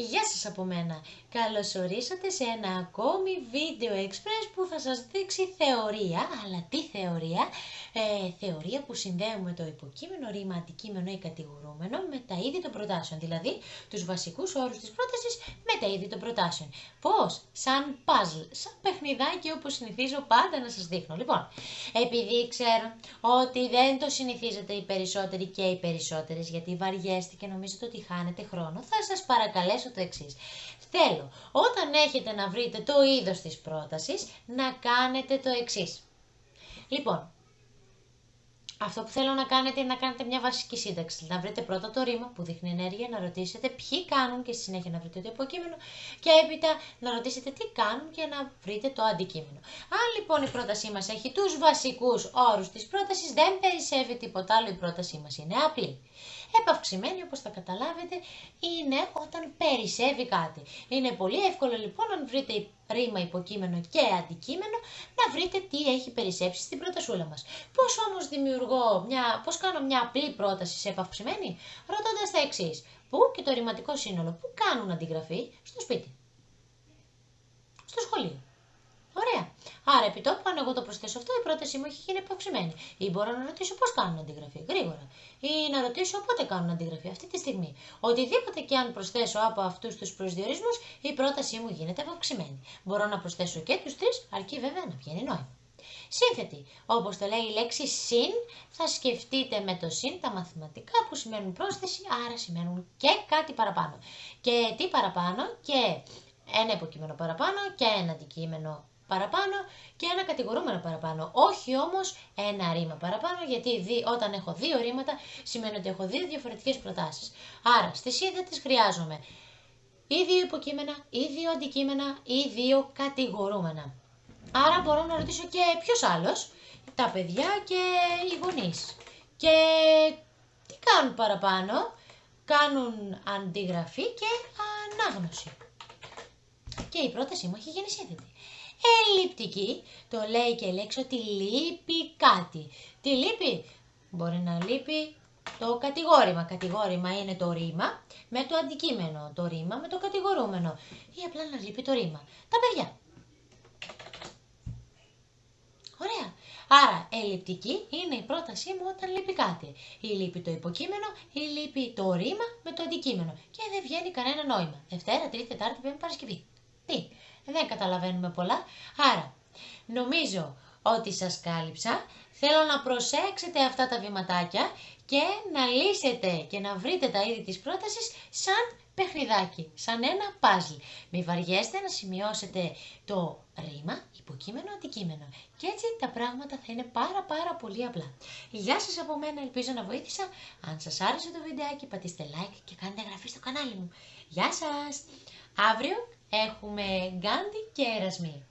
Γεια σας από μένα. Καλωσορίσατε σε ένα ακόμη βίντεο express που θα σας δείξει θεωρία, αλλά τι θεωρία, ε, θεωρία που συνδέουμε το υποκείμενο, ρήμα, αντικείμενο ή κατηγορούμενο με τα είδη των προτάσεων, δηλαδή τους βασικούς όρους της πρότασης με τα είδη των προτάσεων. Πώς, σαν puzzle, σαν παιχνιδάκι όπως συνηθίζω πάντα να σας δείχνω. Λοιπόν, επειδή ξέρω ότι δεν το συνηθίζετε οι περισσότεροι και οι περισσότερες, γιατί βαριέστε και νομίζετε ότι χάνετε χρόνο, θα σας παρακαλέσω το εξής. Θέλω όταν έχετε να βρείτε το είδος της πρότασης να κάνετε το εξής. Λοιπόν, αυτό που θέλω να κάνετε είναι να κάνετε μια βασική σύνταξη. Να βρείτε πρώτα το ρήμα που δείχνει ενέργεια, να ρωτήσετε ποιοι κάνουν και στη συνέχεια να βρείτε το υποκείμενο και έπειτα να ρωτήσετε τι κάνουν και να βρείτε το αντικείμενο. Αν λοιπόν η πρότασή μας έχει τους βασικούς όρους της πρότασης, δεν περισσεύει τίποτα άλλο, η πρότασή μας είναι απλή. Επαυξημένη, όπως θα καταλάβετε, είναι όταν περισσεύει κάτι. Είναι πολύ εύκολο λοιπόν, αν βρείτε ρήμα, υποκείμενο και αντικείμενο, να βρείτε τι έχει περισσέψει στην πρότασούλα μας. Πώς όμως δημιουργώ, μια, πώς κάνω μια απλή πρόταση σε επαυξημένη, ρωτώντας τα εξής. Πού και το ρηματικό σύνολο, πού κάνουν αντιγραφή, στο σπίτι, στο σχολείο. Ωραία. Άρα, επί τόπου, αν εγώ το προσθέσω αυτό, η πρότασή μου έχει γίνει επαυξημένη. Ή μπορώ να ρωτήσω πώς κάνουν αντιγραφή, γρήγορα. Ή να ρωτήσω πότε κάνουν αντιγραφή, αυτή τη στιγμή. Οτιδήποτε και αν προσθέσω από αυτούς τους προσδιορισμούς, η πρότασή μου γίνεται επαυξημένη. Μπορώ να προσθέσω και τους τρεις, αρκεί βέβαια να βγαίνει νόημα. Σύνθετη. Όπως το λέει η λέξη συν, θα σκεφτείτε με το συν τα μαθηματικά που σημαίνουν πρόσθεση, άρα σημαίνουν και κάτι παραπάνω. Και τι παραπάνω, και ένα υποκείμενο παραπάνω και ένα αντικείμενο παραπάνω και ένα κατηγορούμενο παραπάνω. Όχι όμως ένα ρήμα παραπάνω, γιατί δι, όταν έχω δύο ρήματα σημαίνει ότι έχω δύο διαφορετικές προτάσεις. Άρα στη σύνθετης χρειάζομαι ή δύο υποκείμενα, ή δύο αντικείμενα, ή δύο κατηγορούμενα. Άρα μπορώ να ρωτήσω και ποιος άλλος, τα παιδιά και οι γονείς. Και τι κάνουν παραπάνω, κάνουν αντιγραφή και ανάγνωση. Και η πρότασή μου έχει γίνει σύνθετη ελλειπτική, το λέει και η λέξη ότι λείπει κάτι. Τι λείπει; Μπορεί να λείπει το κατηγόρημα. Κατηγόρημα είναι το ρήμα με το αντικείμενο. Το ρήμα με το κατηγορούμενο. Ή απλά να λείπει το ρήμα. Τα παιδιά. Ωραία. Άρα, ελλειπτική είναι η πρότασή μου όταν λείπει κάτι. Ή λείπει το υποκείμενο, ή λείπει το ρήμα με το αντικείμενο. Και δεν βγαίνει κανένα νόημα. Δευτέρα, Τρίτη, Τετάρτη, Πέμπτη, Παρασκευή. Τι, δεν καταλαβαίνουμε πολλά. Άρα, νομίζω ότι σας κάλυψα. Θέλω να προσέξετε αυτά τα βηματάκια και να λύσετε και να βρείτε τα είδη της πρότασης σαν παιχνιδάκι, σαν ένα παζλ. Μη βαριέστε να σημειώσετε το ρήμα, υποκείμενο, αντικείμενο. Και έτσι τα πράγματα θα είναι πάρα πάρα πολύ απλά. Γεια σας από μένα, ελπίζω να βοήθησα. Αν σας άρεσε το βιντεάκι πατήστε like και κάντε εγγραφή στο κανάλι μου. Γεια σας! Αύριο έχουμε Γκάντι και Ερασμή.